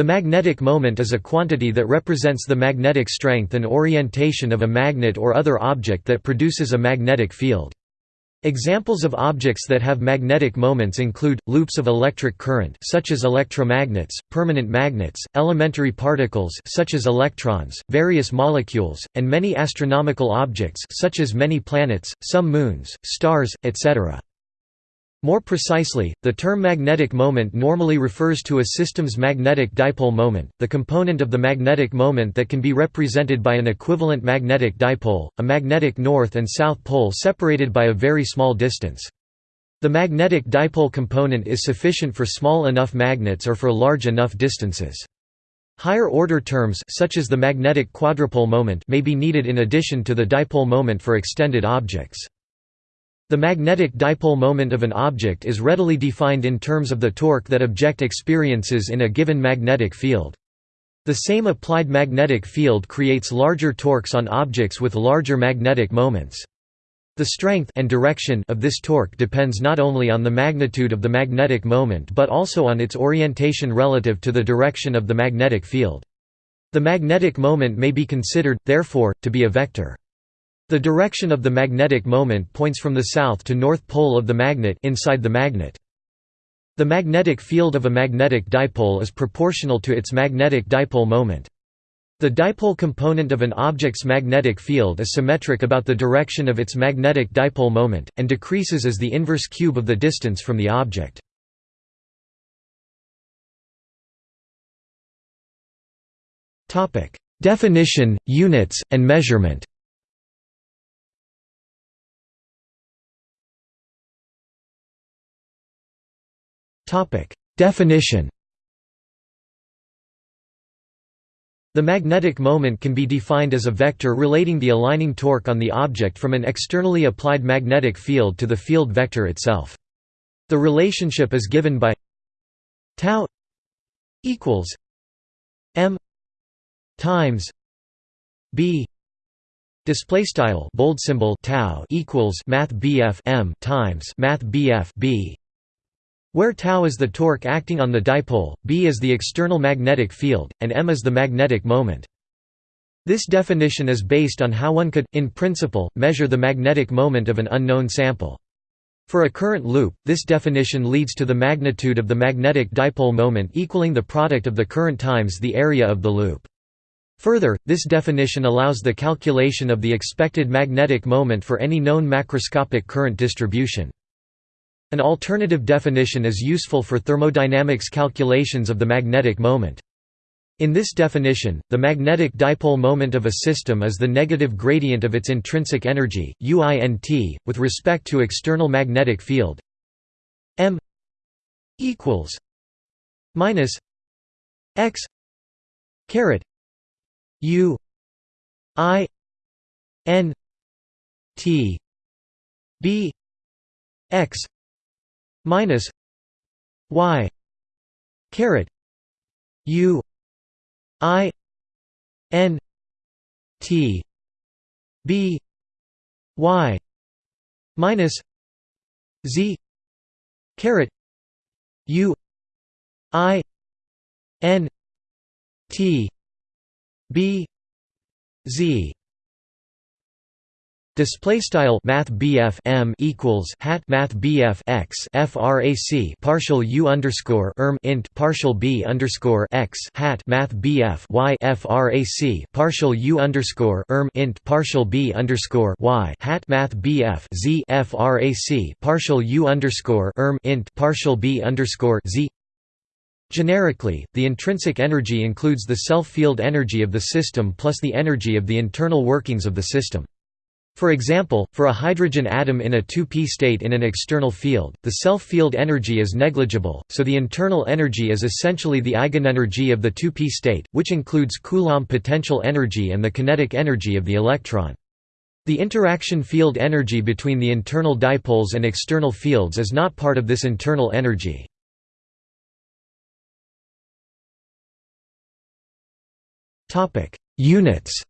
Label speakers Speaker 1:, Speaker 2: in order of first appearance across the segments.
Speaker 1: The magnetic moment is a quantity that represents the magnetic strength and orientation of a magnet or other object that produces a magnetic field. Examples of objects that have magnetic moments include, loops of electric current such as electromagnets, permanent magnets, elementary particles such as electrons, various molecules, and many astronomical objects such as many planets, some moons, stars, etc. More precisely, the term magnetic moment normally refers to a system's magnetic dipole moment, the component of the magnetic moment that can be represented by an equivalent magnetic dipole, a magnetic north and south pole separated by a very small distance. The magnetic dipole component is sufficient for small enough magnets or for large enough distances. Higher order terms such as the magnetic quadrupole moment may be needed in addition to the dipole moment for extended objects. The magnetic dipole moment of an object is readily defined in terms of the torque that object experiences in a given magnetic field. The same applied magnetic field creates larger torques on objects with larger magnetic moments. The strength and direction of this torque depends not only on the magnitude of the magnetic moment but also on its orientation relative to the direction of the magnetic field. The magnetic moment may be considered, therefore, to be a vector. The direction of the magnetic moment points from the south to north pole of the magnet inside the magnet. The magnetic field of a magnetic dipole is proportional to its magnetic dipole moment. The dipole component of an object's magnetic field is symmetric about the direction of its magnetic dipole moment, and decreases as the inverse cube of the distance from the object. Definition, units, and measurement Definition. The magnetic moment can be defined as a vector relating the aligning torque on the object from an externally applied magnetic field to the field vector itself. The relationship is given by tau equals m times b. Display style bold symbol tau equals math bf m times math bf b where tau is the torque acting on the dipole, b is the external magnetic field, and m is the magnetic moment. This definition is based on how one could, in principle, measure the magnetic moment of an unknown sample. For a current loop, this definition leads to the magnitude of the magnetic dipole moment equaling the product of the current times the area of the loop. Further, this definition allows the calculation of the expected magnetic moment for any known macroscopic current distribution. An alternative definition is useful for thermodynamics calculations of the magnetic moment. In this definition, the magnetic dipole moment of a system is the negative gradient of its intrinsic energy, UINT, with respect to external magnetic field m equals minus x caret u i n t b x minus y caret u i n t b y minus z caret u i n t b z Display style Math M equals hat Math x frac partial U underscore erm int partial B underscore x hat Math Y frac partial U underscore erm int partial B underscore Y hat Math Z frac partial U underscore erm int partial B underscore Z Generically, the intrinsic energy includes the self-field energy of the system plus the energy of the internal workings of the system. For example, for a hydrogen atom in a 2p state in an external field, the self-field energy is negligible, so the internal energy is essentially the eigenenergy of the 2p state, which includes Coulomb potential energy and the kinetic energy of the electron. The interaction field energy between the internal dipoles and external fields is not part of this internal energy. Units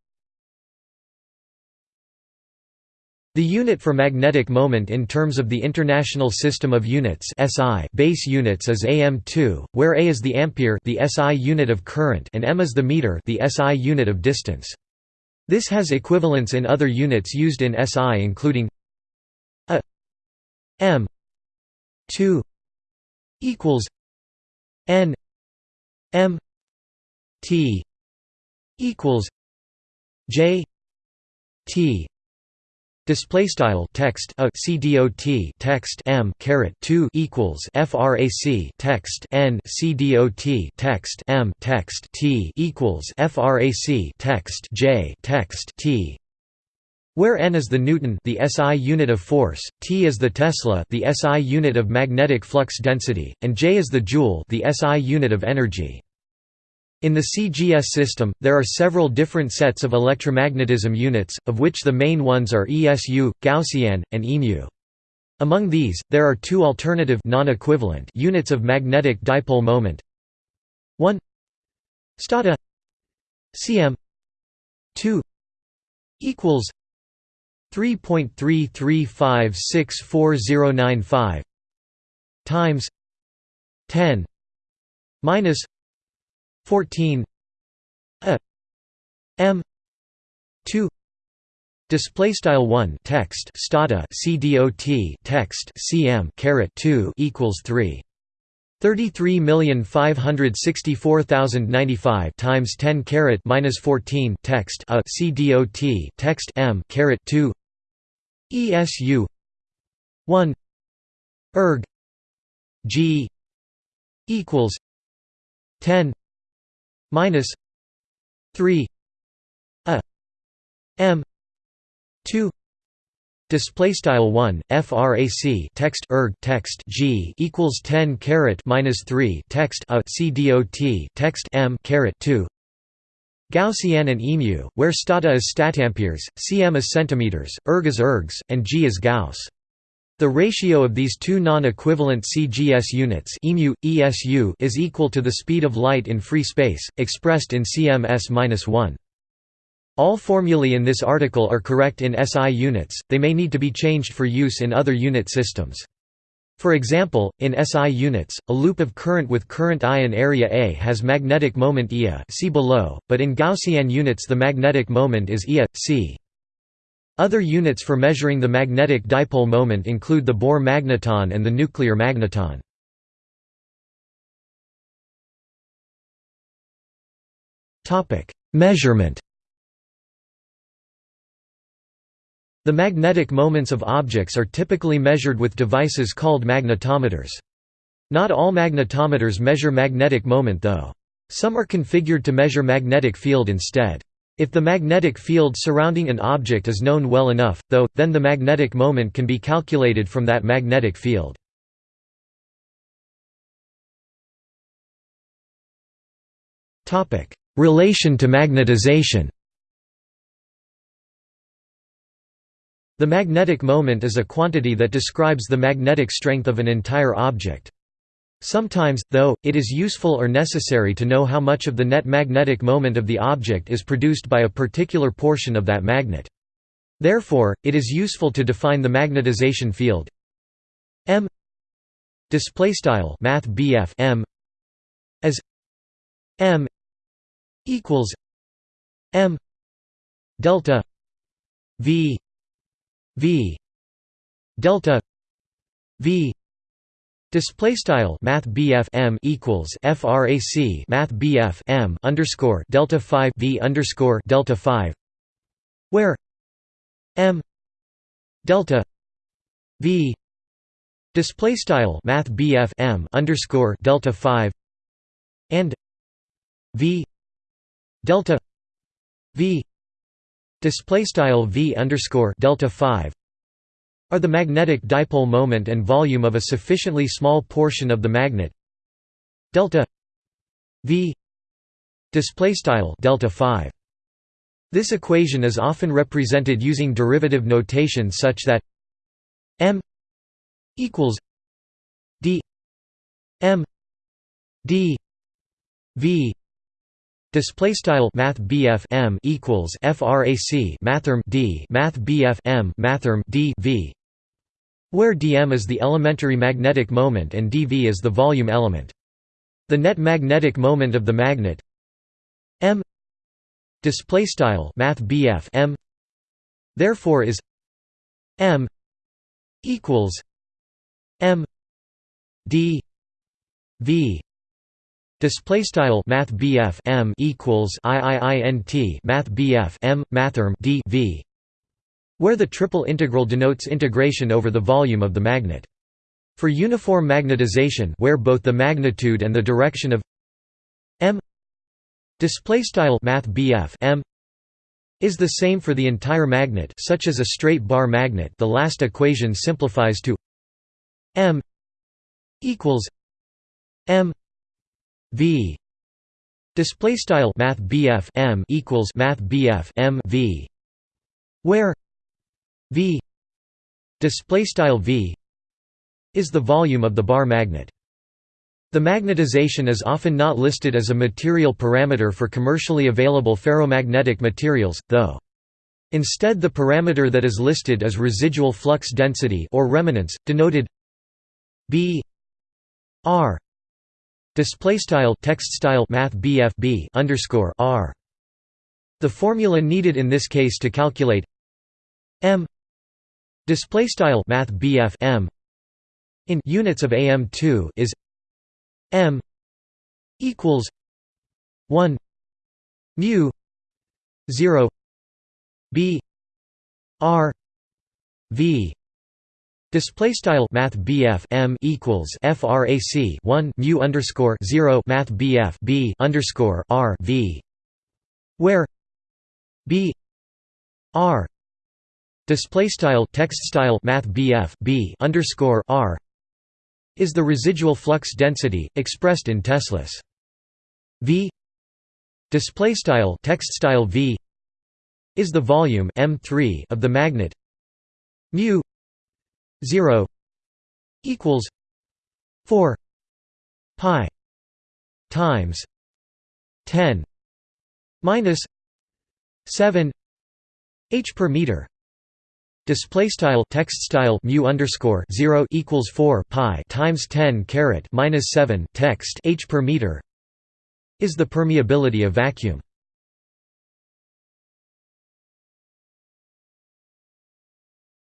Speaker 1: The unit for magnetic moment in terms of the International System of Units (SI) base units is am2, where A is the ampere, the SI unit of current, and m is the meter, the SI unit of distance. This has equivalents in other units used in SI including a m 2 equals n m t equals j t Display style text a cdot text m caret 2 equals frac text n cdot text m text t equals frac text j text t where n is the newton the SI unit of force, t is the tesla the SI unit of magnetic flux density, and j is the joule the SI unit of energy. In the CGS system, there are several different sets of electromagnetism units, of which the main ones are ESU, Gaussian, and EMU. Among these, there are two alternative non-equivalent units of magnetic dipole moment. 1 stata cm 2 equals 3.33564095 times 10 minus 14 a m 2 display style 1 text stata cdot text cm caret 2 equals 3 33,564,095 times 10 caret minus 14 text a cdot text m caret 2 ESU 1 erg g equals 10 minus 3 a m 2 display style 1 frac text erg text g equals 10 caret minus 3 text a cdot text m caret 2 Gaussian and EMU, where stata is statamperes, cm is centimeters, erg is ergs, and g is gauss. The ratio of these two non-equivalent CGS units EMU, ESU is equal to the speed of light in free space, expressed in cms-1. All formulae in this article are correct in SI units, they may need to be changed for use in other unit systems. For example, in SI units, a loop of current with current I and area A has magnetic moment Ia see below, but in Gaussian units the magnetic moment is Ia, c. Other units for measuring the magnetic dipole moment include the Bohr magneton and the nuclear magneton. Measurement The magnetic moments of objects are typically measured with devices called magnetometers. Not all magnetometers measure magnetic moment though. Some are configured to measure magnetic field instead. If the magnetic field surrounding an object is known well enough, though, then the magnetic moment can be calculated from that magnetic field. Relation to magnetization The magnetic moment is a quantity that describes the magnetic strength of an entire object. Sometimes, though, it is useful or necessary to know how much of the net magnetic moment of the object is produced by a particular portion of that magnet. Therefore, it is useful to define the magnetization field m displaystyle math m as m equals m delta v v delta v Display style Math M equals FRAC Math M underscore Delta five V underscore Delta five where M Delta V display style Math M underscore Delta five and V Delta V display style V underscore Delta five are the magnetic dipole moment and volume of a sufficiently small portion of the magnet. Delta v display style delta 5 this equation is often represented using derivative notation such that m equals d m d v Display style Math M equals FRAC Mathrm D Math M Mathrm D V where dm is the elementary magnetic moment and dv is the volume element. The net magnetic moment of the magnet m display style math m therefore is m equals m d v display style math m equals iiint math m mathrm d v where the triple integral denotes integration over the volume of the magnet. For uniform magnetization where both the magnitude and the direction of m m is the same for the entire magnet such as a straight bar magnet the last equation simplifies to m equals m v display style math m equals math m v where v display style v is the volume of the bar magnet. The magnetization is often not listed as a material parameter for commercially available ferromagnetic materials, though. Instead the parameter that is listed is residual flux density or remanence, denoted b r display style text style math bf b underscore r. The formula needed in this case to calculate m Display style Math M in units of AM2 is M equals one mu zero B R V. Display style Math M equals FRAC one mu underscore zero Math B underscore R V where B R Display style text style math BF B underscore R is the residual flux density expressed in teslas. V display style text style V is the volume M3 of the magnet mu 0 equals 4 pi times 10 minus 7 h per meter Display style text style mu underscore zero equals four pi times ten caret minus seven text h per meter is the permeability of vacuum.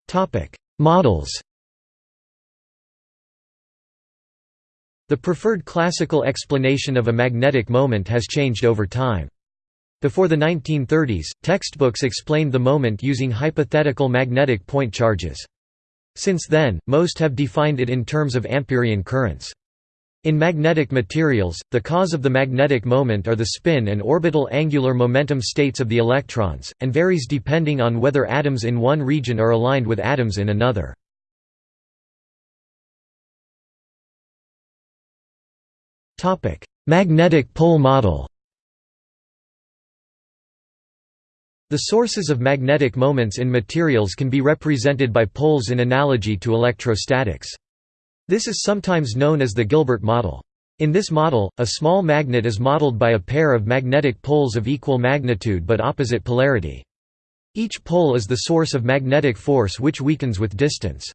Speaker 1: Topic Models The preferred classical explanation of a magnetic moment has changed over time. Before the 1930s, textbooks explained the moment using hypothetical magnetic point charges. Since then, most have defined it in terms of Ampérian currents. In magnetic materials, the cause of the magnetic moment are the spin and orbital angular momentum states of the electrons, and varies depending on whether atoms in one region are aligned with atoms in another. Magnetic pole model The sources of magnetic moments in materials can be represented by poles in analogy to electrostatics. This is sometimes known as the Gilbert model. In this model, a small magnet is modeled by a pair of magnetic poles of equal magnitude but opposite polarity. Each pole is the source of magnetic force which weakens with distance.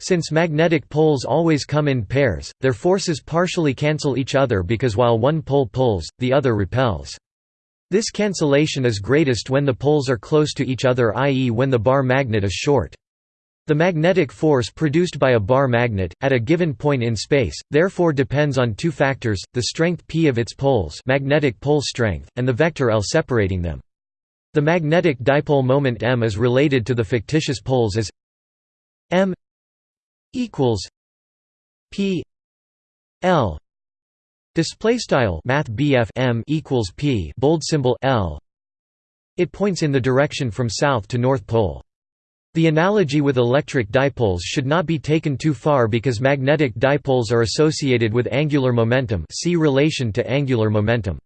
Speaker 1: Since magnetic poles always come in pairs, their forces partially cancel each other because while one pole pulls, the other repels. This cancellation is greatest when the poles are close to each other i.e. when the bar magnet is short. The magnetic force produced by a bar magnet, at a given point in space, therefore depends on two factors, the strength p of its poles magnetic pole strength, and the vector L separating them. The magnetic dipole moment m is related to the fictitious poles as m equals p L Display style Math M equals P bold symbol L. It points in the direction from south to north pole. The analogy with electric dipoles should not be taken too far because magnetic dipoles are associated with angular momentum see relation to angular momentum.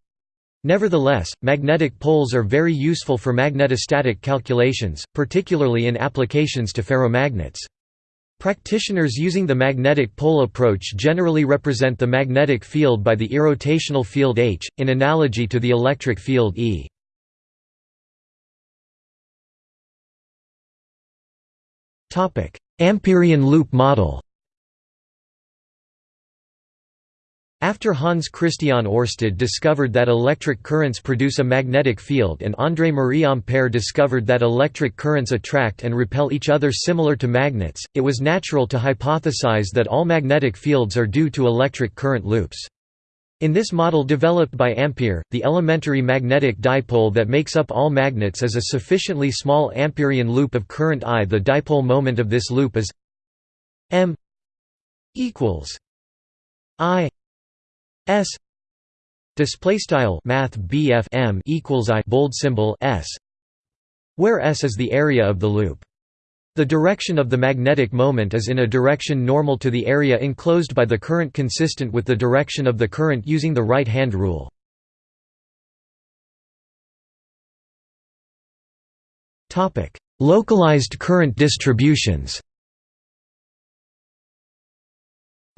Speaker 1: Nevertheless, magnetic poles are very useful for magnetostatic calculations, particularly in applications to ferromagnets. Practitioners using the magnetic pole approach generally represent the magnetic field by the irrotational field H, in analogy to the electric field E. Ampérian loop model After Hans Christian Oersted discovered that electric currents produce a magnetic field and André-Marie Ampère discovered that electric currents attract and repel each other similar to magnets, it was natural to hypothesize that all magnetic fields are due to electric current loops. In this model developed by Ampere, the elementary magnetic dipole that makes up all magnets is a sufficiently small Ampérian loop of current I. The dipole moment of this loop is m equals I S display style math equals I bold symbol S where S is the area of the loop. The direction of the magnetic moment is in a direction normal to the area enclosed by the current consistent with the direction of the current using the right-hand rule. topic Localized current distributions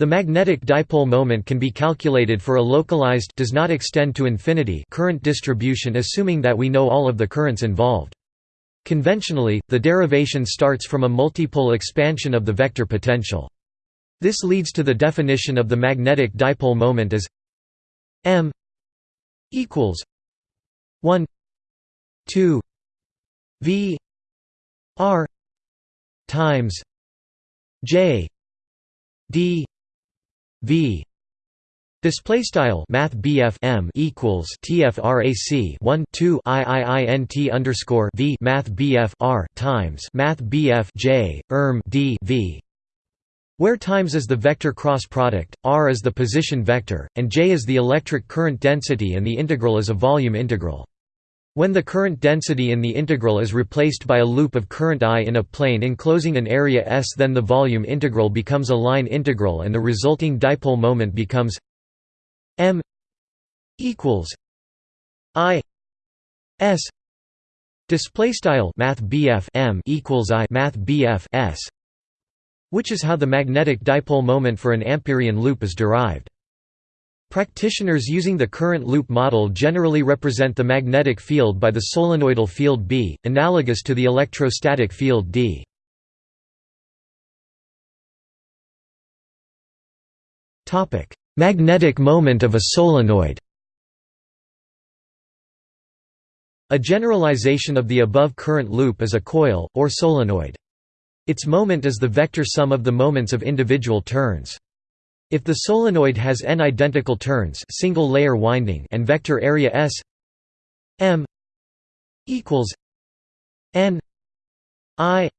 Speaker 1: The magnetic dipole moment can be calculated for a localized does not extend to infinity current distribution assuming that we know all of the currents involved. Conventionally, the derivation starts from a multipole expansion of the vector potential. This leads to the definition of the magnetic dipole moment as m equals 1 2 v r times j d v Display style Math M equals TFRAC 1 2 IIINT underscore V Math R times Math J erm D V where times is the vector cross product, r is the position vector, and j is the electric current density and the integral is a volume integral. When the current density in the integral is replaced by a loop of current I in a plane enclosing an area S then the volume integral becomes a line integral and the resulting dipole moment becomes m equals I S display style math M equals I math S which is how the magnetic dipole moment for an Ampérian loop is derived. Practitioners using the current loop model generally represent the magnetic field by the solenoidal field B, analogous to the electrostatic field D. Magnetic moment of a solenoid A generalization of the above current loop is a coil, or solenoid. Its moment is the vector sum of the moments of individual turns. If the solenoid has n identical turns single layer winding and vector area S m equals n i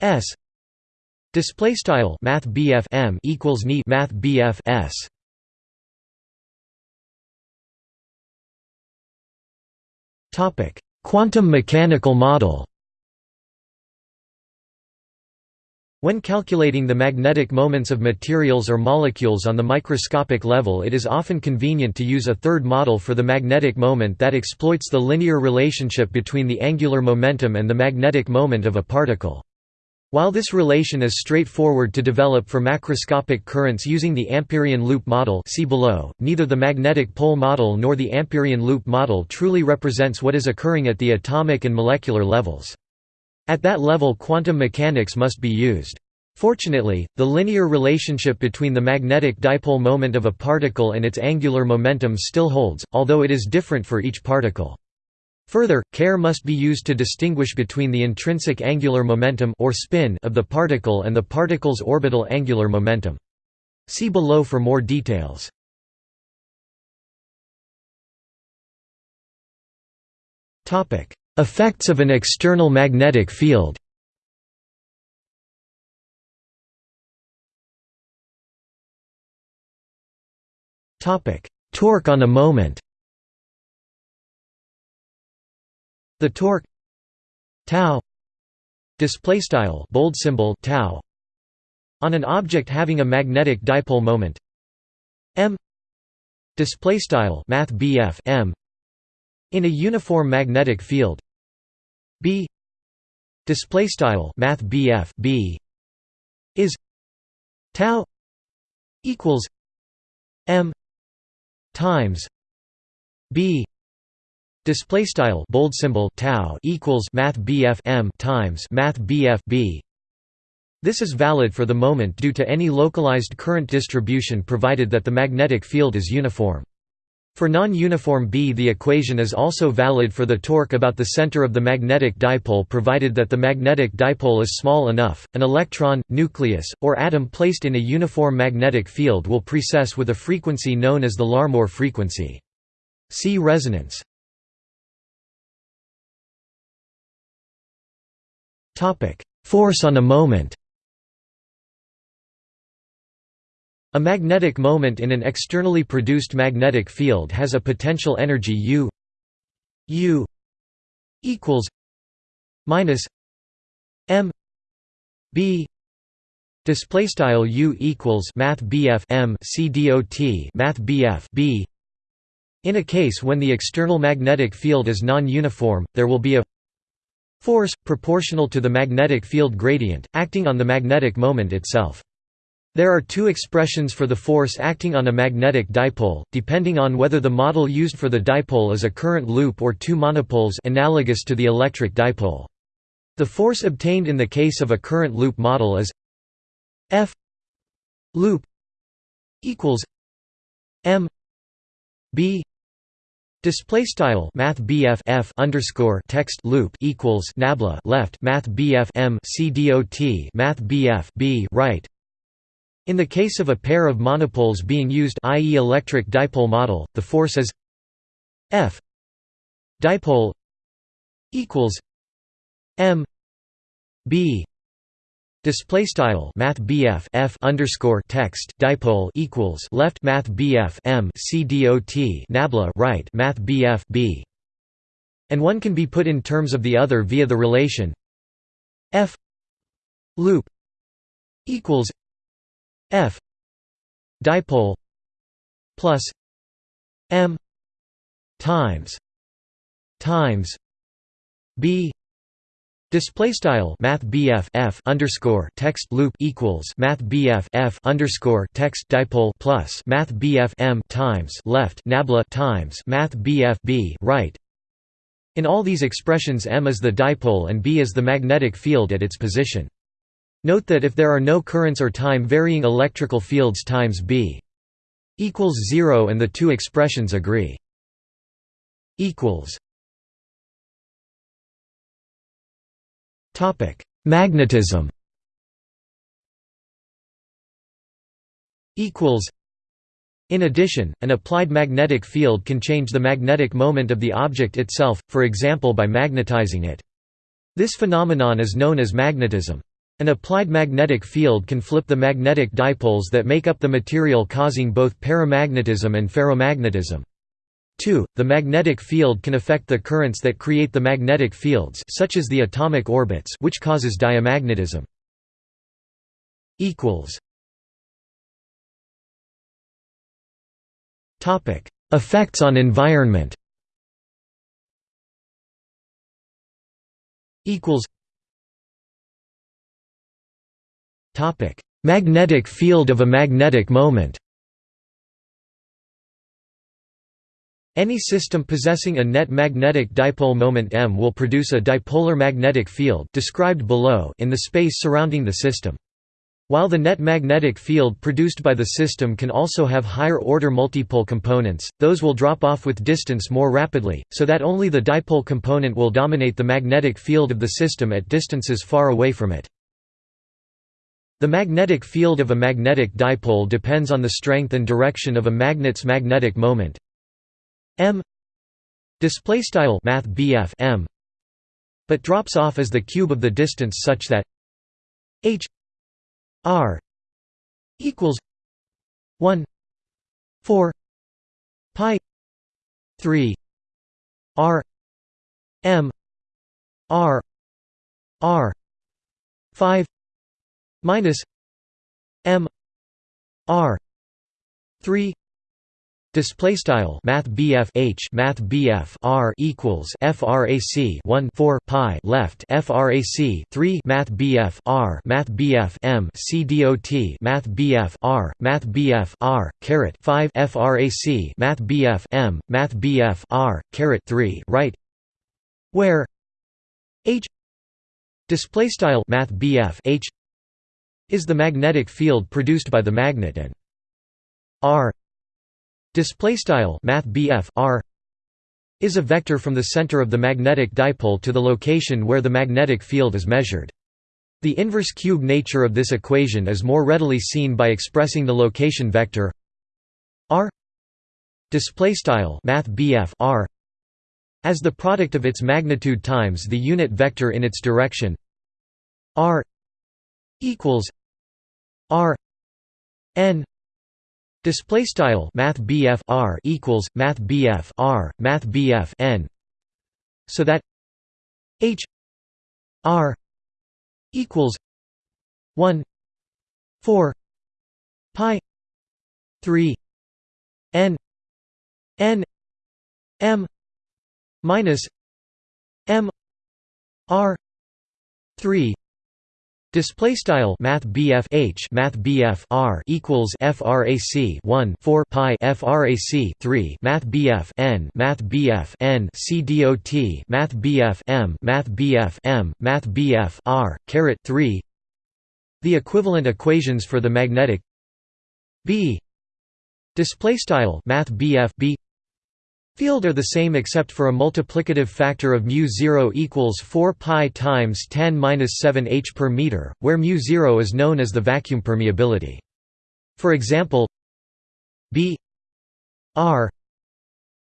Speaker 1: s display style math M equals neat math S. Topic quantum mechanical model When calculating the magnetic moments of materials or molecules on the microscopic level it is often convenient to use a third model for the magnetic moment that exploits the linear relationship between the angular momentum and the magnetic moment of a particle. While this relation is straightforward to develop for macroscopic currents using the Ampérian loop model see below, neither the magnetic pole model nor the Ampérian loop model truly represents what is occurring at the atomic and molecular levels. At that level quantum mechanics must be used. Fortunately, the linear relationship between the magnetic dipole moment of a particle and its angular momentum still holds, although it is different for each particle. Further, care must be used to distinguish between the intrinsic angular momentum or spin of the particle and the particle's orbital angular momentum. See below for more details. Topic: Effects of an external magnetic field. Torque on a moment. The torque tau display style bold symbol tau on an object having a magnetic dipole moment. M display style math m in a uniform magnetic field. B. Display style math B is tau equals m times b. Display style bold symbol tau equals math bf m times math bf b. This is valid for the moment due to any localized current distribution provided that the magnetic field is uniform. For non-uniform B the equation is also valid for the torque about the center of the magnetic dipole provided that the magnetic dipole is small enough. An electron, nucleus, or atom placed in a uniform magnetic field will precess with a frequency known as the Larmor frequency. See resonance. Force on a moment A magnetic moment in an externally produced magnetic field has a potential energy U U equals minus M B. Display style U equals math BF M C dot math BF B. In a case when the external magnetic field is non-uniform there will be a force proportional to the magnetic field gradient acting on the magnetic moment itself there are two expressions for the force acting on a magnetic dipole, depending on whether the model used for the dipole is a current loop or two monopoles analogous to the electric dipole. The force obtained in the case of a current loop model is F loop equals M B Display style Math F underscore text loop equals Nabla left Math BF M C dot Math BF B right in the case of a pair of monopoles being used i.e. electric dipole model, the force is F dipole equals M B Display style Math BF F underscore text dipole equals left Math BF M C Nabla right Math BF B and one can be put in terms of the other via the relation F loop equals F dipole plus M times times B Display style Math F underscore text loop equals Math underscore text dipole plus Math M times left Nabla times Math B right. In all these expressions M is the dipole and B is the magnetic field at its position. Note that if there are no currents or time-varying electrical fields times B equals 0 and the two expressions agree. equals Topic: Magnetism. In addition, an applied magnetic field can change the magnetic moment of the object itself, for example by magnetizing it. This phenomenon is known as magnetism. An applied magnetic field can flip the magnetic dipoles that make up the material causing both paramagnetism and ferromagnetism. 2. The magnetic field can affect the currents that create the magnetic fields such as the atomic orbits which causes diamagnetism. Effects on environment Magnetic field of a magnetic moment. Any system possessing a net magnetic dipole moment m will produce a dipolar magnetic field described below in the space surrounding the system. While the net magnetic field produced by the system can also have higher-order multipole components, those will drop off with distance more rapidly, so that only the dipole component will dominate the magnetic field of the system at distances far away from it. The magnetic field of a magnetic dipole depends on the strength and direction of a magnet's magnetic moment. M. Display style math BF m but drops off as the cube of the distance such that h r equals 1 4 pi 3 r m r r 5 minus m r 3 Display style Math BF H Math BF R equals FRAC 1 4 pi left FRAC 3 Math BF R Math BF M C dot Math BF R Math BF R caret 5 FRAC Math BF M Math BF R caret 3 right where H display style Math BF H is the magnetic field produced by the magnet and R. Display style Math R is a vector from the center of the magnetic dipole to the location where the magnetic field is measured. The inverse cube nature of this equation is more readily seen by expressing the location vector r. Display style Math R as the product of its magnitude times the unit vector in its direction r equals r n Display style Math R equals Math R Math n so that H R equals one four pi three N N M minus M R three Display style Math BF H Math BF R equals FRAC 1 4 pi FRAC 3 Math BF N Math BF N C dot Math BF M Math BF M Math BF R caret 3 The equivalent equations for the magnetic B. Display style Math BF B Field are the same except for a multiplicative factor of mu 0 equals 4 pi times 10 minus 7 h per meter, where mu 0 is known as the vacuum permeability. For example, B R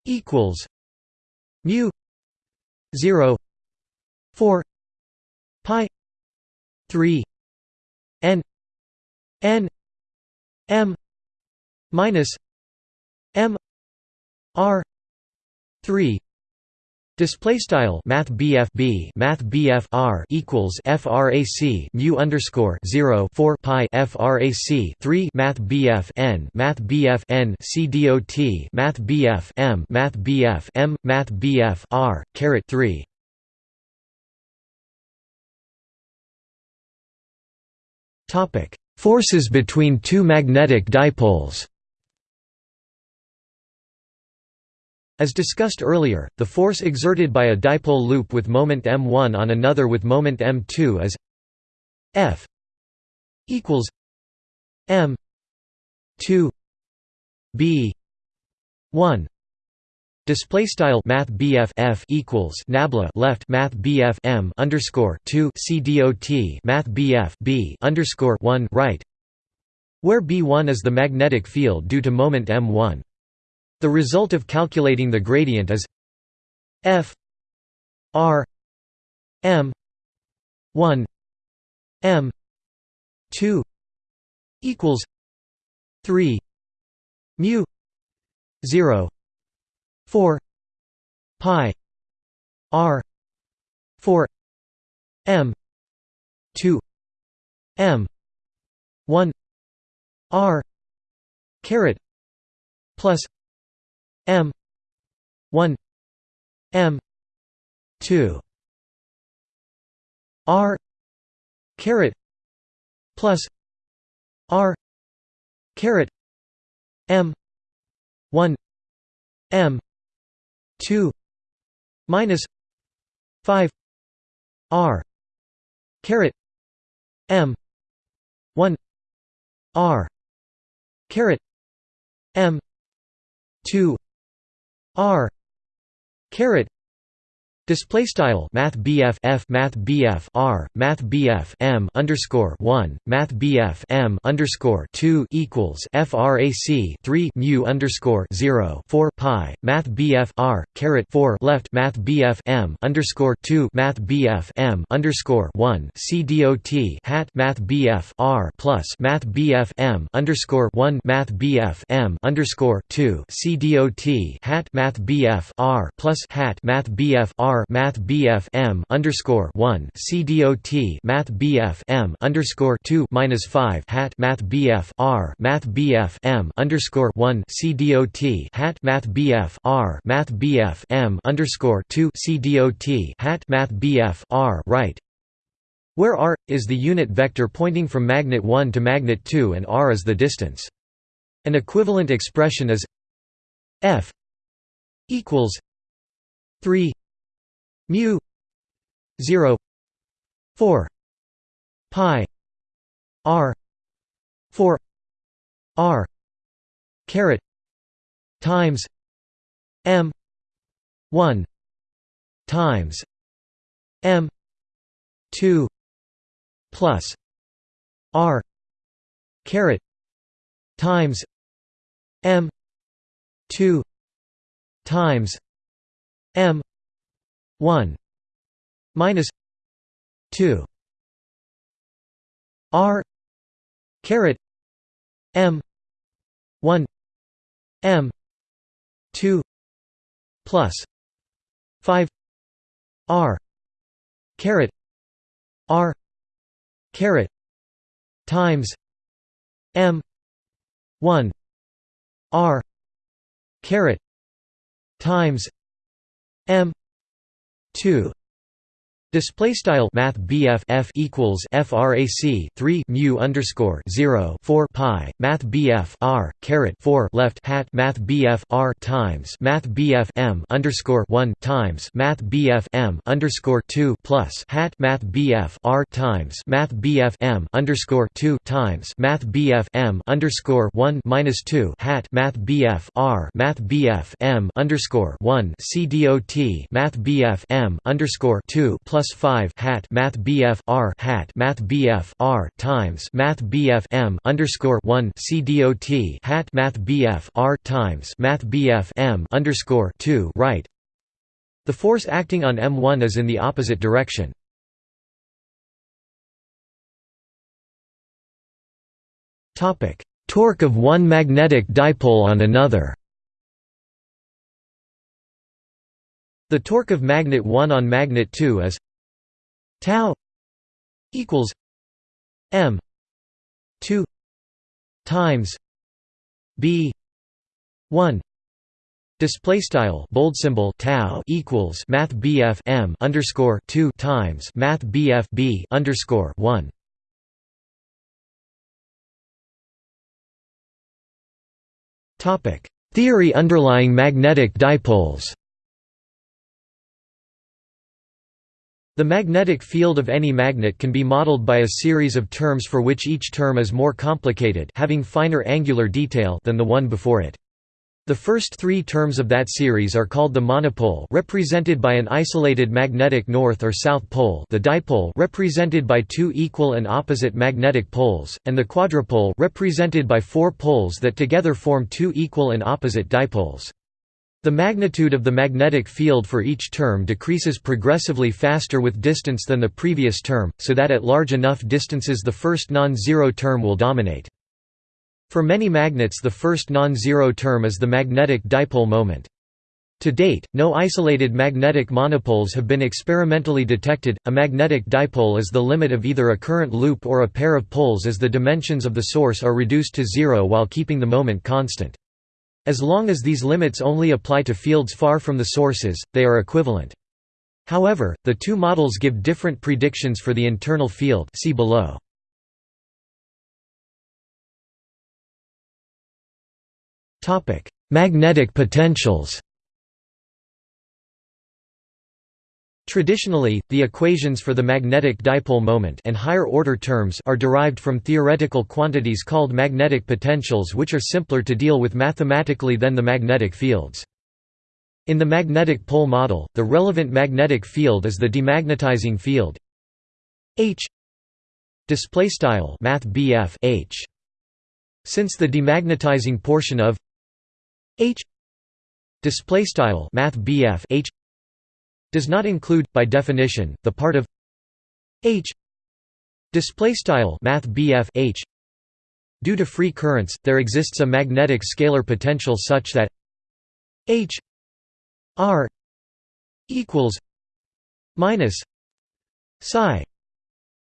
Speaker 1: equals mu 0 4 pi 3 n n m minus m r 3 Display style Math BF Math BF R equals FRAC mu underscore zero four pi FRAC three Math BF N Math BF N C Math BF M Math BF M Math BF R caret three. Topic. Forces between two magnetic dipoles As discussed earlier, the force exerted by a dipole loop with moment m1 on another with moment m2 is F equals m 2 b 1 Display style Math BF F equals Nabla left Math BF M underscore two C dot Math BF B underscore one right, where B one is the magnetic field due to moment M one. The result of calculating the gradient is f r m 1 m 2 equals 3 mu 0 4 pi r 4 m 2 m 1 r caret plus M. one. M. two. R. caret plus R. caret M. one. M. two. minus five. R. caret M. one. R. caret M. 2 r. caret Display style Math BF F Math BF R Math BF M underscore one Math BF M underscore two equals FRAC three mu underscore zero four pi Math BF R caret four left Math BF M underscore two Math BF M underscore one C hat Math BF R plus Math BF M underscore one Math BF M underscore two C hat Math BF R plus hat Math BF R R Math BF M underscore one C dot Math BF M underscore two minus five hat Math BF R Math BF M underscore one C dot hat Math BF R Math BF M underscore two C dot hat Math BF R right where r is the unit vector pointing from magnet 1 to magnet 2 and r is the distance. An equivalent expression is f equals 3 mu 0 4 pi r 4 r caret times m 1 times m 2 plus r caret times m 2 times m 1 minus 2 r caret m 1 m 2 plus 5 r caret r caret times m 1 r caret times m 2 Display style Math BF F equals FRAC 3 mu underscore 0 4 pi Math BF R caret 4 left hat Math BF R times Math BF M underscore 1 times Math BF M underscore 2 plus hat Math BF R times Math BF M underscore 2 times Math BF M underscore 1 minus 2 hat Math BF R Math BF M underscore 1 C dot Math BF M underscore 2 plus plus 5 hat math BF R hat math BF R times math BF M underscore 1 C dot hat math BF R times math BF M underscore 2 right. The force acting on M1 is in the opposite direction. Topic: Torque of one magnetic dipole on another. The torque of magnet 1 on magnet 2 is tau equals m 2 times b 1 Display style bold symbol tau equals math BF M underscore two times math BF B underscore one. Topic Theory underlying magnetic dipoles The magnetic field of any magnet can be modeled by a series of terms for which each term is more complicated having finer angular detail than the one before it. The first three terms of that series are called the monopole represented by an isolated magnetic north or south pole the dipole represented by two equal and opposite magnetic poles, and the quadrupole represented by four poles that together form two equal and opposite dipoles. The magnitude of the magnetic field for each term decreases progressively faster with distance than the previous term, so that at large enough distances the first non-zero term will dominate. For many magnets the first non-zero term is the magnetic dipole moment. To date, no isolated magnetic monopoles have been experimentally detected. A magnetic dipole is the limit of either a current loop or a pair of poles as the dimensions of the source are reduced to zero while keeping the moment constant. As long as these limits only apply to fields far from the sources, they are equivalent. However, the two models give different predictions for the internal field see below. Magnetic potentials Traditionally, the equations for the magnetic dipole moment and higher-order terms are derived from theoretical quantities called magnetic potentials which are simpler to deal with mathematically than the magnetic fields. In the magnetic pole model, the relevant magnetic field is the demagnetizing field H H since the demagnetizing portion of H H does not include by definition the part of h. Display style math h. Due to free currents there exists a magnetic scalar potential such that h r equals minus psi.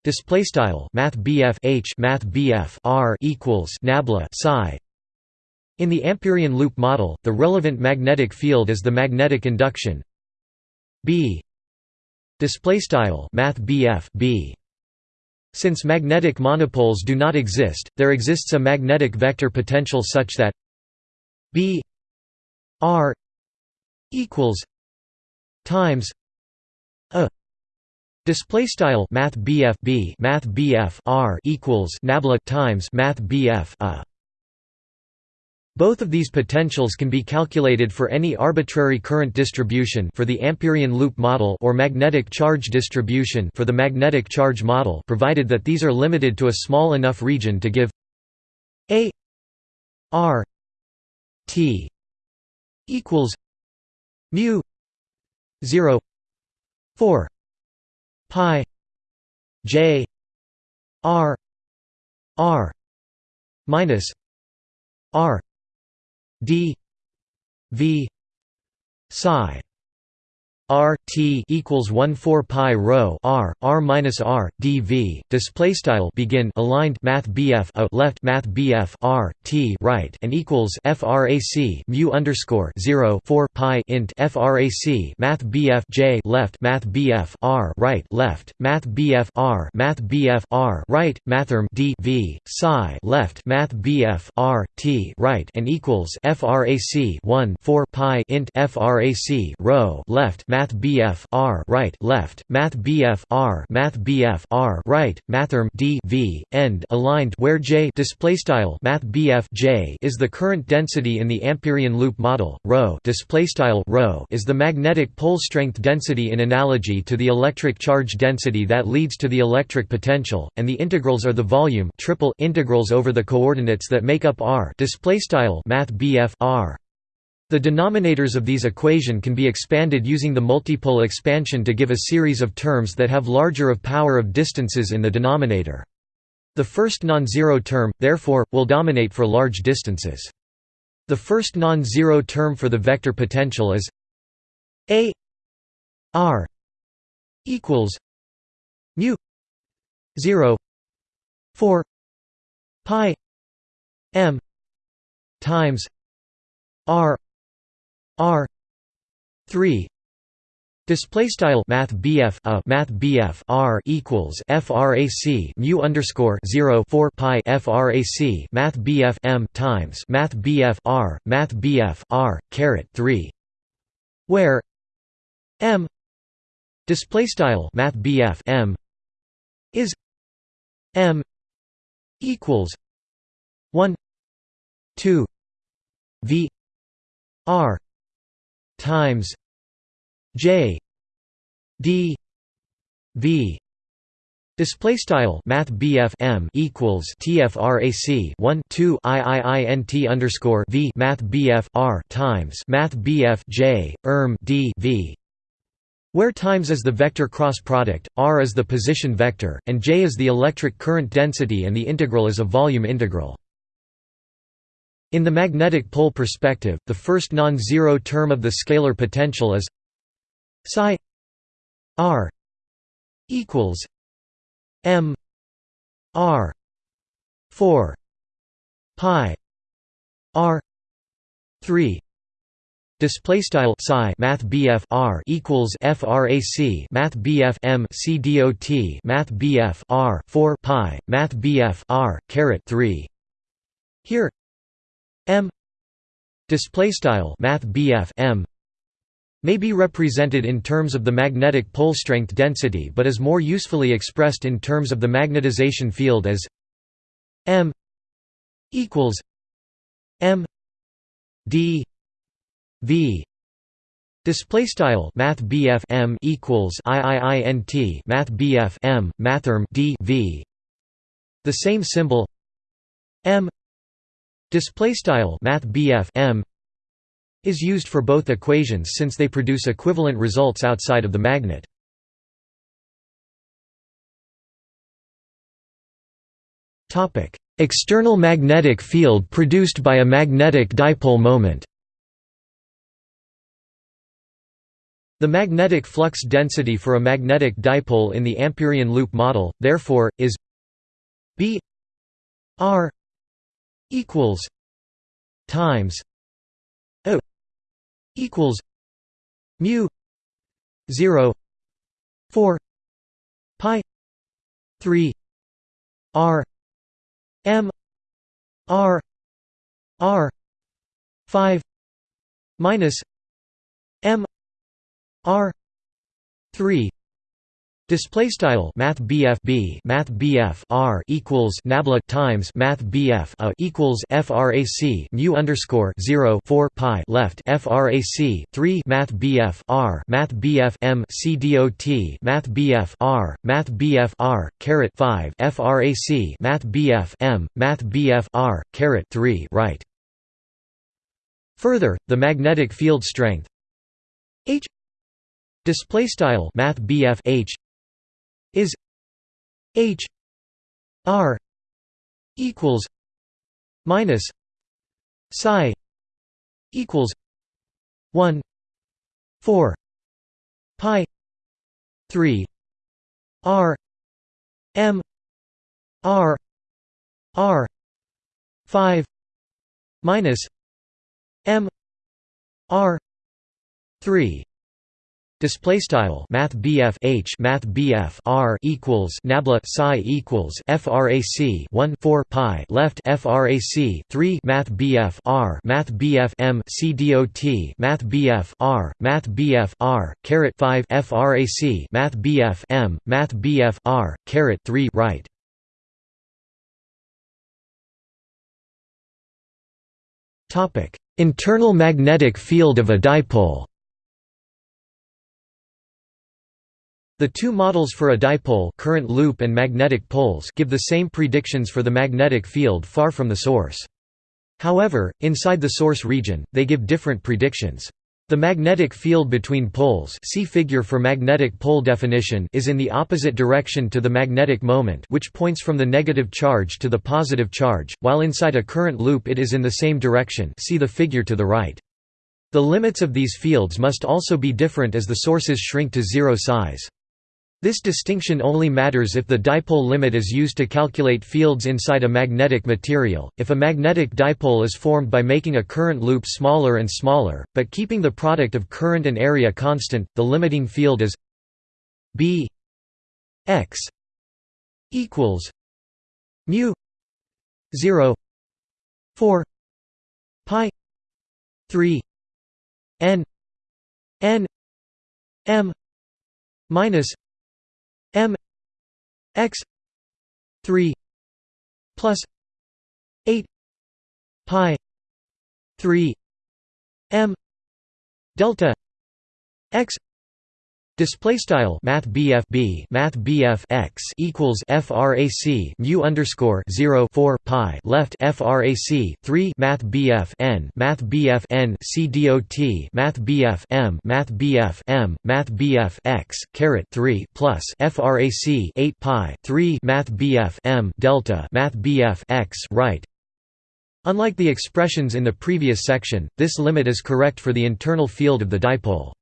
Speaker 1: Display style math h math r equals nabla psi. In the Ampérian loop model, the relevant magnetic field is the magnetic induction B. Display style math B since magnetic monopoles do not exist there exists a magnetic vector potential such that B R equals times a. Display style math B math R equals nabla times math a both of these potentials can be calculated for any arbitrary current distribution for the Ampérian loop model or magnetic charge distribution for the magnetic charge model provided that these are limited to a small enough region to give a r t equals mu 0 4 pi j r r minus r d v psi R T equals 1 4 pi rho R R minus R dV display style begin aligned math BF a uh, left math BF R T right and equals frac mu underscore 0 4 pi int frac math BF J left math BF R right left math BF R math BF R right mathrm D V psi left math BF R T right and equals frac 1 4 pi int frac rho left math Math BF R right left Math BF R Math BF R right Mathrm D V end aligned where J display style Math BF J is the current density in the Ampérian loop model rho display style rho is the magnetic pole strength density in analogy to the electric charge density that leads to the electric potential and the integrals are the volume triple integrals over the coordinates that make up R display style Math BF R the denominators of these equation can be expanded using the multipole expansion to give a series of terms that have larger of power of distances in the denominator. The first non-zero term, therefore, will dominate for large distances. The first non-zero term for the vector potential is a r equals mu 0 4 pi m times r R. three. Display style Math BF a Math BF R equals FRAC mu underscore zero four pi FRAC Math BF M times Math BF R Math BF R caret three. Where M display style Math BF M is M equals one two V R times J D V Display style Math M equals TFRAC 1 2 IIINT underscore V Math BF R times Math BF J erm D V where times is the vector cross product, r is the position vector, and j is the electric current density and the integral is a volume integral. In the magnetic pole perspective, the first non-zero term of the scalar potential is psi r equals m r 4 pi r 3 Display style psi Math BF R equals FRAC Math BF M C dot Math BF R four Pi Math BF R caret three. Here M display style math M may be represented in terms of the magnetic pole strength density but is more usefully expressed in terms of the magnetization field as M equals M D V Display style Math M equals IIINT Math M Mathrm D V. The same symbol M Display style Math M is used for both equations since they produce equivalent results outside of the magnet. Topic: External magnetic field produced by a magnetic dipole moment. The magnetic flux density for a magnetic dipole in the Ampérian loop model, therefore, is B R equals times O equals mu 0 4 pi 3 r m r r 5 minus m r 3 Display style Math BF B Math BF R equals Nabla times Math BF A equals FRAC mu underscore zero four pi left FRAC three Math BF R Math BF M C dot Math BF R Math BF R caret five FRAC Math BF M Math BF R caret three right. Further, the magnetic field strength H display style Math BF H is H R equals minus psi equals one four pi three R M R R five minus M R three Display style Math BF H Math BF R equals Nabla psi equals FRAC 1 4 pi left FRAC 3 Math BF R Math BF M C dot Math BF R Math BF R caret 5 FRAC Math BF M Math BF R caret 3 right. Topic Internal magnetic field of a dipole The two models for a dipole current loop and magnetic poles give the same predictions for the magnetic field far from the source. However, inside the source region, they give different predictions. The magnetic field between poles see figure for magnetic pole definition is in the opposite direction to the magnetic moment which points from the negative charge to the positive charge, while inside a current loop it is in the same direction see the figure to the right. The limits of these fields must also be different as the sources shrink to zero size. This distinction only matters if the dipole limit is used to calculate fields inside a magnetic material. If a magnetic dipole is formed by making a current loop smaller and smaller, but keeping the product of current and area constant, the limiting field is B x equals mu 0 4 pi 3 n n m minus m x 3 plus 8 pi 3 m delta x Display style Math BF B Math BF x equals FRAC mu underscore zero four pi left FRAC three Math BF N Math BF N C dot Math BF M Math BF M Math BF x caret three plus FRAC eight pi three Math BF M delta Math BF x right Unlike the expressions in the previous section, this limit is correct for the internal field of the dipole.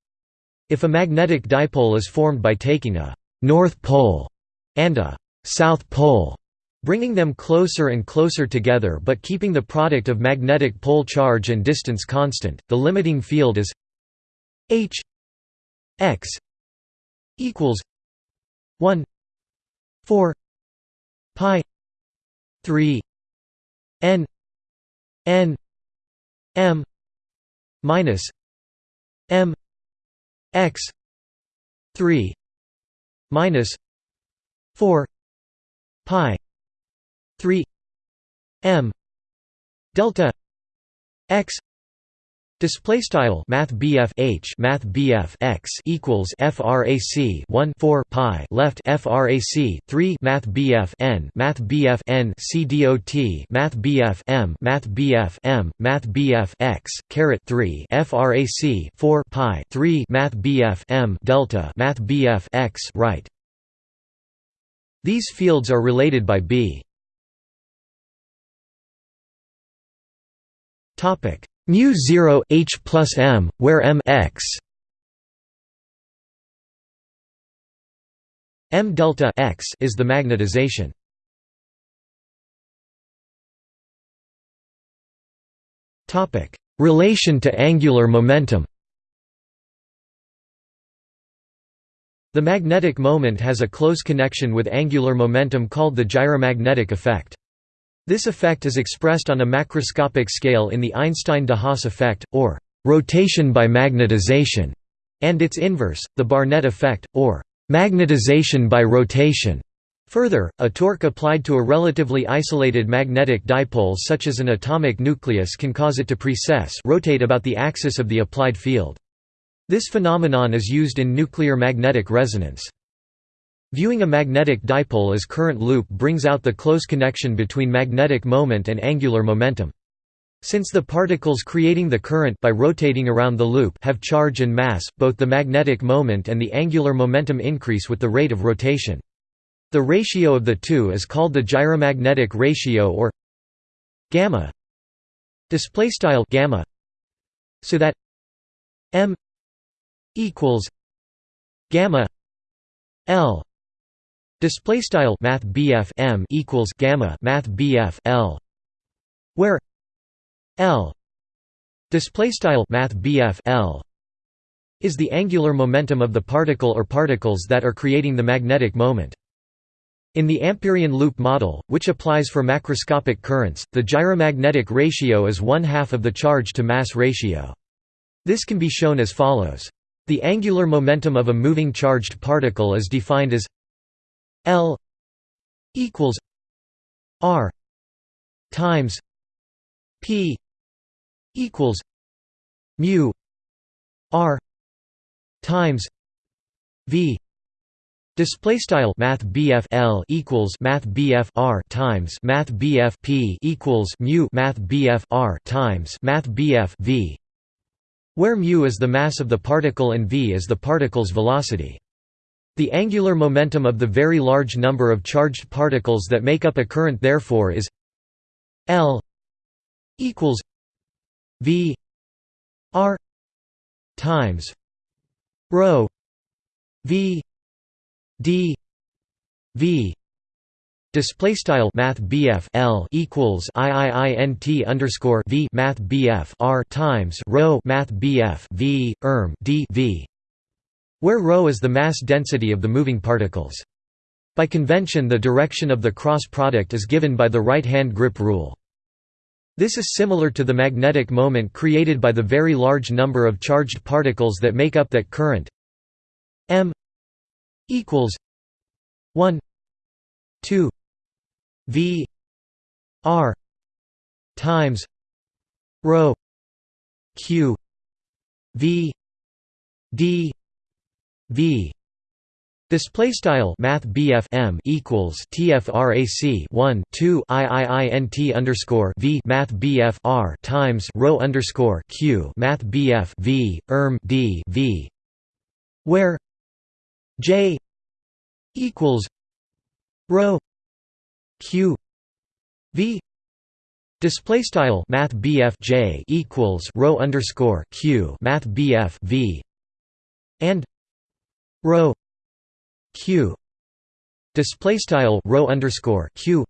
Speaker 1: If a magnetic dipole is formed by taking a «north pole» and a «south pole», bringing them closer and closer together but keeping the product of magnetic pole charge and distance constant, the limiting field is h x equals 1 4 pi 3 n n m minus m x 3 minus 4 pi 3 m delta x Display style Math BF H Math BF x equals FRAC 1 4 pi left FRAC 3 Math BF N Math BF N C dot Math BF M Math BF M Math BF x caret 3 FRAC 4 pi 3 Math BF M delta Math BF x right. These fields are related by B. Topic mu 0 h plus m, where m x m delta x is the magnetization. Topic: Relation to angular momentum. The magnetic moment has a close connection with angular momentum called the gyromagnetic effect. This effect is expressed on a macroscopic scale in the Einstein-de Haas effect, or rotation by magnetization, and its inverse, the Barnett effect, or magnetization by rotation. Further, a torque applied to a relatively isolated magnetic dipole such as an atomic nucleus can cause it to precess rotate about the axis of the applied field. This phenomenon is used in nuclear magnetic resonance. Viewing a magnetic dipole as current loop brings out the close connection between magnetic moment and angular momentum. Since the particles creating the current by rotating around the loop have charge and mass, both the magnetic moment and the angular momentum increase with the rate of rotation. The ratio of the two is called the gyromagnetic ratio or gamma display style gamma so that m equals gamma l display style math m equals gamma math l where l display style math l is the angular momentum of the particle or particles that are creating the magnetic moment in the Ampérian loop model, which applies for macroscopic currents, the gyromagnetic ratio is one-half of the charge-to-mass ratio. This can be shown as follows. The angular momentum of a moving charged particle is defined as L equals R times P equals mu R times V Display style Math L equals Math R times Math P equals mu Math R times Math V, where mu is the mass of the particle and v is the particle's velocity. The angular momentum of the very large number of charged particles that make up a current therefore is L equals V R times rho V d v display style math L equals IIINT underscore V math BF R times rho math BF V erm d V where rho is the mass density of the moving particles. By convention the direction of the cross product is given by the right hand grip rule. This is similar to the magnetic moment created by the very large number of charged particles that make up that current m equals 1 2 v r times rho q v d v. Display style Math M equals TFRAC one two IIINT underscore V Math R times rho underscore Q Math BF V erm D V. Where J equals rho Q V. Display style Math J equals rho underscore Q Math BF V. And rho Q display style rho underscore Q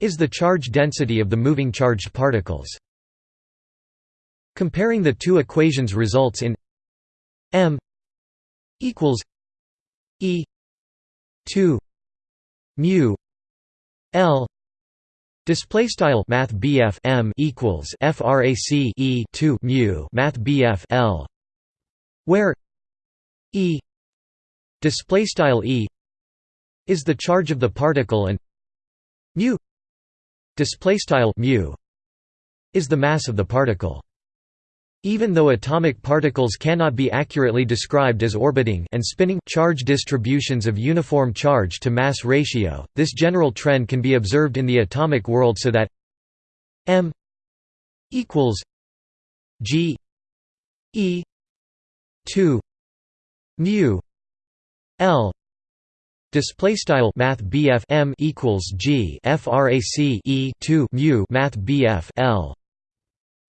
Speaker 1: is the charge density of the moving charged particles. Comparing the two equations results in m equals E two mu L Display style Math M equals FRAC E two mu Math L where E display style E is the charge of the particle and mu display style mu is the mass of the particle. Even though atomic particles cannot be accurately described as orbiting and spinning charge distributions of uniform charge to mass ratio, this general trend can be observed in the atomic world so that m equals g e 2 mu l display style math m equals g frac e 2 mu math l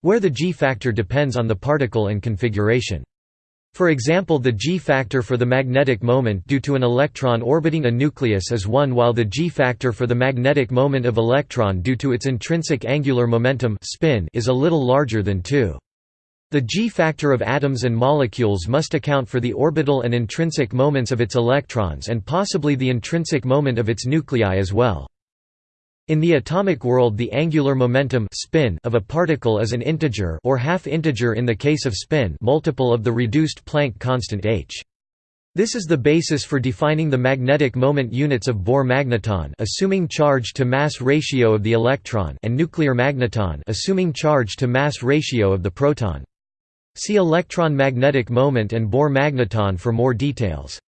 Speaker 1: where the g factor depends on the particle and configuration. For example the g-factor for the magnetic moment due to an electron orbiting a nucleus is 1 while the g-factor for the magnetic moment of electron due to its intrinsic angular momentum spin is a little larger than 2. The g-factor of atoms and molecules must account for the orbital and intrinsic moments of its electrons and possibly the intrinsic moment of its nuclei as well. In the atomic world the angular momentum spin of a particle is an integer or half-integer in the case of spin multiple of the reduced Planck constant h. This is the basis for defining the magnetic moment units of Bohr magneton assuming charge to mass ratio of the electron and nuclear magneton assuming charge to mass ratio of the proton. See electron magnetic moment and Bohr magneton for more details.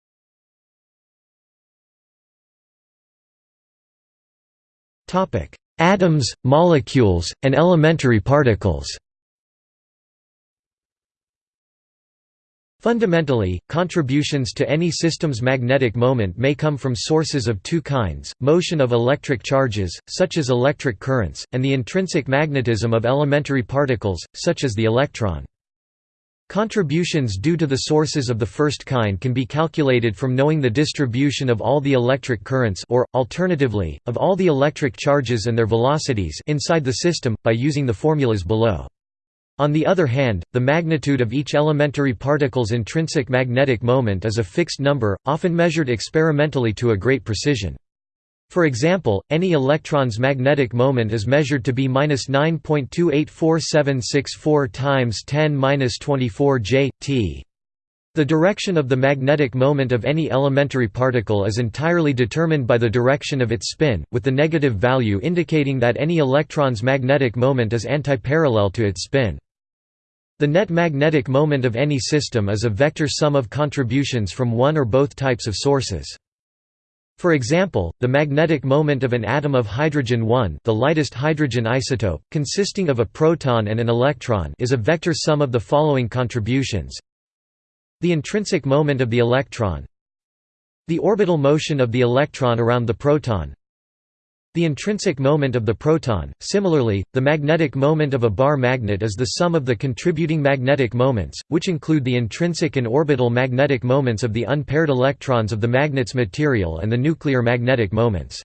Speaker 1: Atoms, molecules, and elementary particles Fundamentally, contributions to any system's magnetic moment may come from sources of two kinds, motion of electric charges, such as electric currents, and the intrinsic magnetism of elementary particles, such as the electron. Contributions due to the sources of the first kind can be calculated from knowing the distribution of all the electric currents or, alternatively, of all the electric charges and their velocities inside the system, by using the formulas below. On the other hand, the magnitude of each elementary particle's intrinsic magnetic moment is a fixed number, often measured experimentally to a great precision. For example, any electron's magnetic moment is measured to be -9.284764 times 10^-24 j t. The direction of the magnetic moment of any elementary particle is entirely determined by the direction of its spin, with the negative value indicating that any electron's magnetic moment is antiparallel to its spin. The net magnetic moment of any system is a vector sum of contributions from one or both types of sources. For example, the magnetic moment of an atom of hydrogen-1 the lightest hydrogen isotope, consisting of a proton and an electron is a vector sum of the following contributions. The intrinsic moment of the electron. The orbital motion of the electron around the proton the intrinsic moment of the proton. Similarly, the magnetic moment of a bar magnet is the sum of the contributing magnetic moments, which include the intrinsic and orbital magnetic moments of the unpaired electrons of the magnet's material and the nuclear magnetic moments.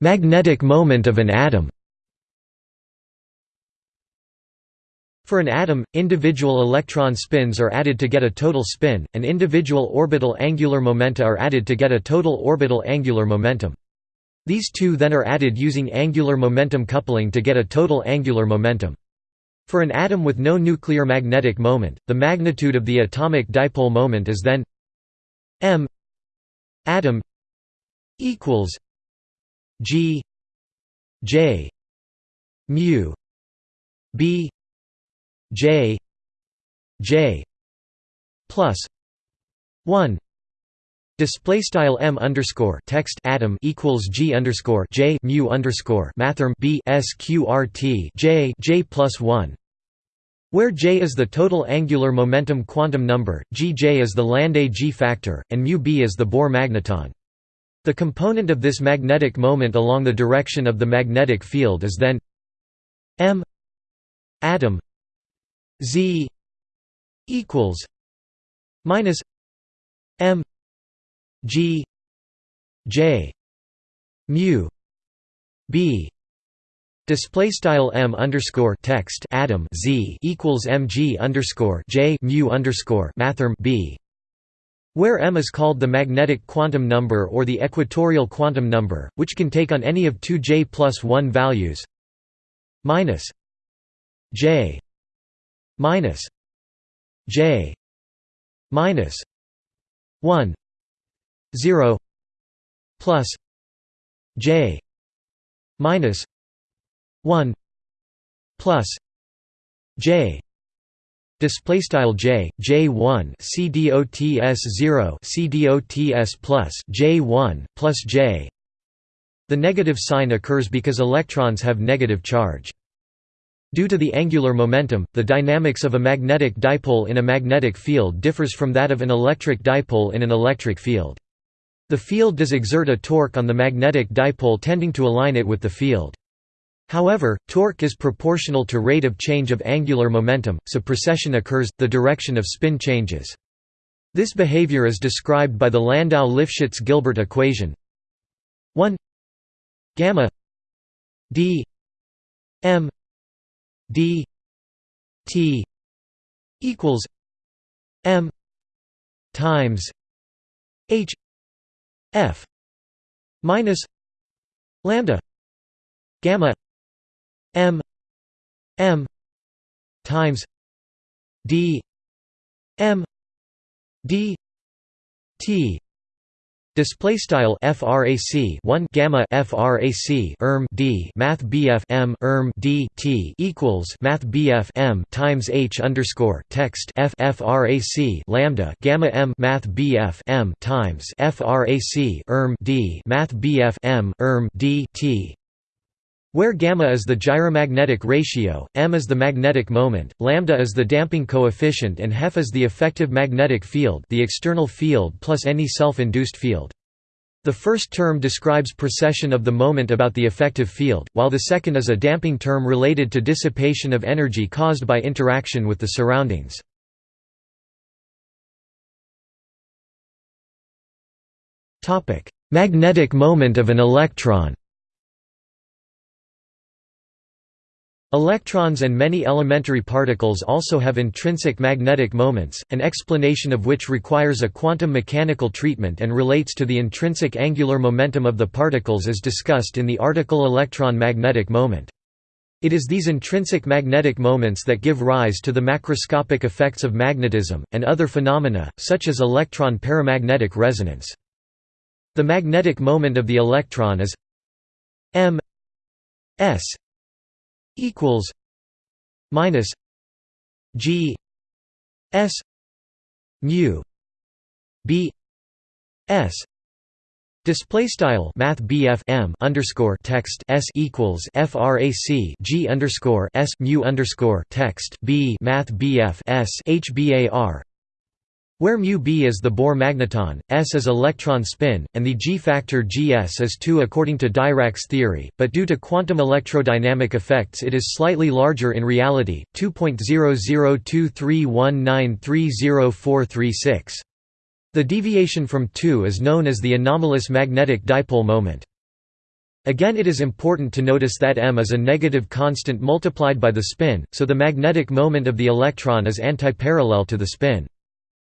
Speaker 1: Magnetic moment of an atom. For an atom, individual electron spins are added to get a total spin, and individual orbital angular momenta are added to get a total orbital angular momentum. These two then are added using angular momentum coupling to get a total angular momentum. For an atom with no nuclear magnetic moment, the magnitude of the atomic dipole moment is then m atom equals g j mu b J J plus one Display style m underscore text atom equals g underscore j mu underscore mathrm b sqrt j j plus one, where j is the total angular momentum quantum number, gj is the Landé g factor, and mu b is the Bohr magneton. The component of this magnetic moment along the direction of the magnetic field is then m atom Z equals minus M G J mu B. Display style m underscore text atom z equals mg underscore j mu underscore mathrm b, where m is called the magnetic quantum number or the equatorial quantum number, which can take on any of two j plus one values minus j minus j minus 1 0 plus j minus 1 plus j. Display style j j1 cdots 0 cdots plus j1 plus j. The negative sign occurs because electrons have negative charge Due to the angular momentum, the dynamics of a magnetic dipole in a magnetic field differs from that of an electric dipole in an electric field. The field does exert a torque on the magnetic dipole tending to align it with the field. However, torque is proportional to rate of change of angular momentum, so precession occurs, the direction of spin changes. This behavior is described by the Landau-Lifshitz-Gilbert equation 1 gamma d m d t equals m times h f minus lambda gamma m m times d m d t Display style frac 1 gamma frac erm d math bf m erm d t equals math bf m times h underscore text f frac lambda gamma m math bf m times frac erm d math bf m erm d t where gamma is the gyromagnetic ratio, m is the magnetic moment, lambda is the damping coefficient and hef is the effective magnetic field the external field plus any self-induced field. The first term describes precession of the moment about the effective field, while the second is a damping term related to dissipation of energy caused by interaction with the surroundings. Magnetic moment of an electron Electrons and many elementary particles also have intrinsic magnetic moments, an explanation of which requires a quantum mechanical treatment and relates to the intrinsic angular momentum of the particles as discussed in the article electron magnetic moment. It is these intrinsic magnetic moments that give rise to the macroscopic effects of magnetism, and other phenomena, such as electron paramagnetic resonance. The magnetic moment of the electron is m s equals minus G S mu B S. Display style Math M underscore text S equals FRAC G underscore S mu underscore text B Math BF S HBAR where mu b is the Bohr magneton, s is electron spin, and the g-factor gs is 2 according to Dirac's theory, but due to quantum electrodynamic effects it is slightly larger in reality, 2.002319304336. The deviation from 2 is known as the anomalous magnetic dipole moment. Again it is important to notice that m is a negative constant multiplied by the spin, so the magnetic moment of the electron is antiparallel to the spin.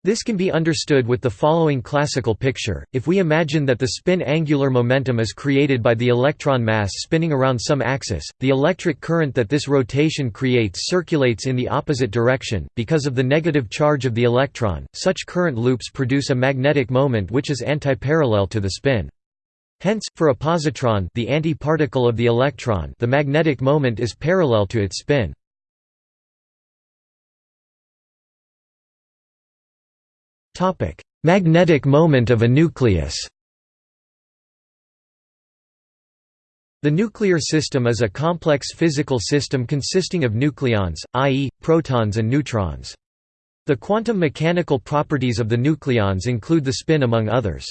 Speaker 1: This can be understood with the following classical picture, if we imagine that the spin angular momentum is created by the electron mass spinning around some axis, the electric current that this rotation creates circulates in the opposite direction, because of the negative charge of the electron, such current loops produce a magnetic moment which is antiparallel to the spin. Hence, for a positron the antiparticle of the electron the magnetic moment is parallel to its spin. Magnetic moment of a nucleus The nuclear system is a complex physical system consisting of nucleons, i.e., protons and neutrons. The quantum mechanical properties of the nucleons include the spin among others.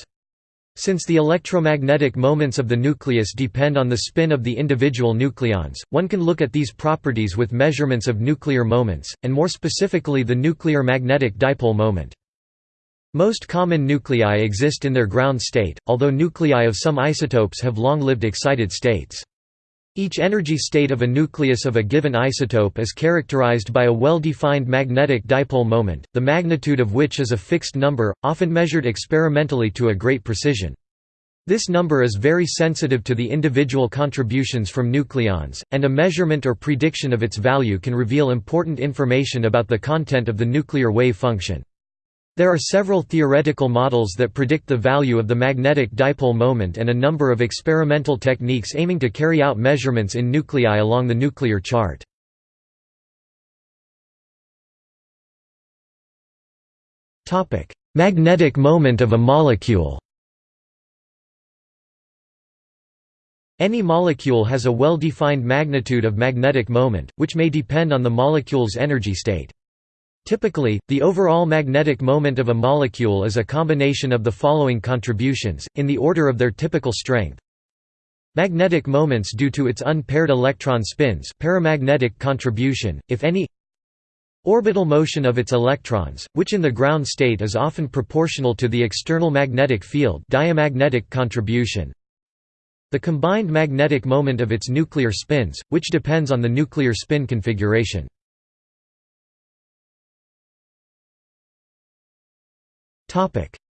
Speaker 1: Since the electromagnetic moments of the nucleus depend on the spin of the individual nucleons, one can look at these properties with measurements of nuclear moments, and more specifically the nuclear magnetic dipole moment. Most common nuclei exist in their ground state, although nuclei of some isotopes have long-lived excited states. Each energy state of a nucleus of a given isotope is characterized by a well-defined magnetic dipole moment, the magnitude of which is a fixed number, often measured experimentally to a great precision. This number is very sensitive to the individual contributions from nucleons, and a measurement or prediction of its value can reveal important information about the content of the nuclear wave function. There are several theoretical models that predict the value of the magnetic dipole moment and a number of experimental techniques aiming to carry out measurements in nuclei along the nuclear chart. Magnetic moment of a molecule Any molecule has a well-defined magnitude of magnetic moment, which may depend on the molecule's energy state. Typically, the overall magnetic moment of a molecule is a combination of the following contributions, in the order of their typical strength. Magnetic moments due to its unpaired electron spins paramagnetic contribution, if any Orbital motion of its electrons, which in the ground state is often proportional to the external magnetic field diamagnetic contribution The combined magnetic moment of its nuclear spins, which depends on the nuclear spin configuration.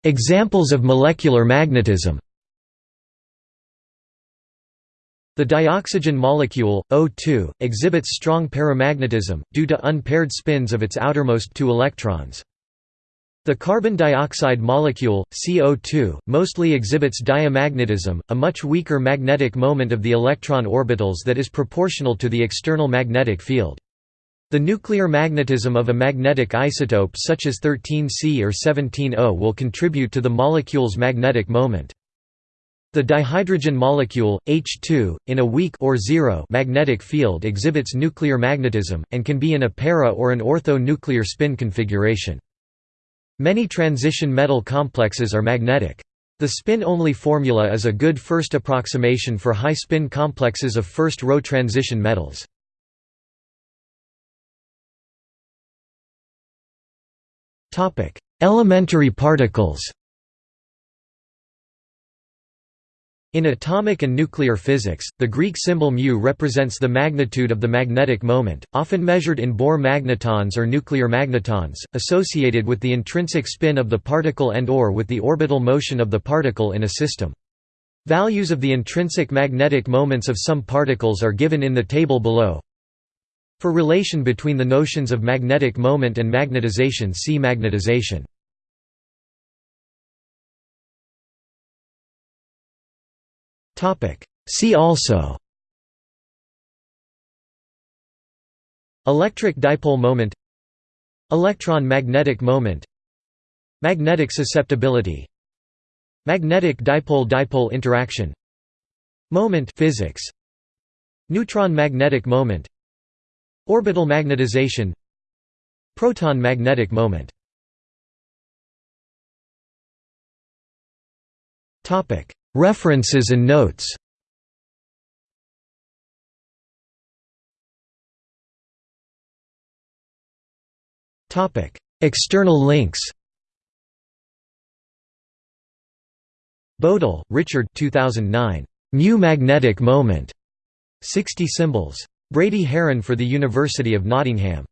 Speaker 1: Examples of molecular magnetism The dioxygen molecule, O2, exhibits strong paramagnetism, due to unpaired spins of its outermost two electrons. The carbon dioxide molecule, CO2, mostly exhibits diamagnetism, a much weaker magnetic moment of the electron orbitals that is proportional to the external magnetic field. The nuclear magnetism of a magnetic isotope such as 13C or 17O will contribute to the molecule's magnetic moment. The dihydrogen molecule, H2, in a weak or zero magnetic field exhibits nuclear magnetism, and can be in a para or an ortho-nuclear spin configuration. Many transition metal complexes are magnetic. The spin-only formula is a good first approximation for high-spin complexes of first-row transition metals. Elementary particles In atomic and nuclear physics, the Greek symbol μ represents the magnitude of the magnetic moment, often measured in Bohr magnetons or nuclear magnetons, associated with the intrinsic spin of the particle and or with the orbital motion of the particle in a system. Values of the intrinsic magnetic moments of some particles are given in the table below. For relation between the notions of magnetic moment and magnetization see magnetization. See also. Electric dipole moment. Electron magnetic moment. Magnetic susceptibility. Magnetic dipole-dipole interaction. Moment physics. Neutron magnetic moment Orbital magnetization Proton magnetic moment References and notes External links Bodal, Richard 2009. Mu magnetic moment. 60 symbols. Brady Haran for the University of Nottingham.